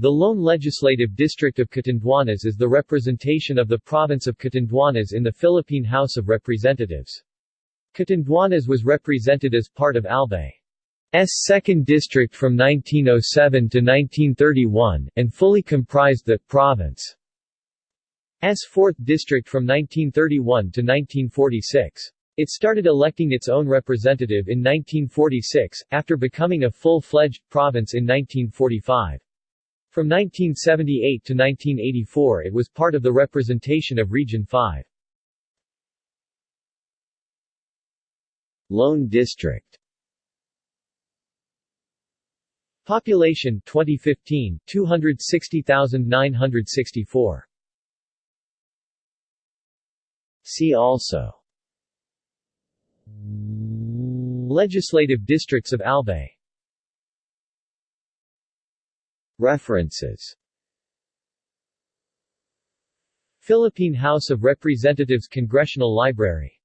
The lone legislative district of Catanduanes is the representation of the province of Catanduanes in the Philippine House of Representatives. Catanduanes was represented as part of Albay's 2nd District from 1907 to 1931, and fully comprised the province's 4th District from 1931 to 1946. It started electing its own representative in 1946, after becoming a full-fledged province in 1945. From 1978 to 1984 it was part of the representation of Region 5. Lone District. Population 2015 260,964 See also. Legislative districts of Albay References. Philippine House of Representatives Congressional Library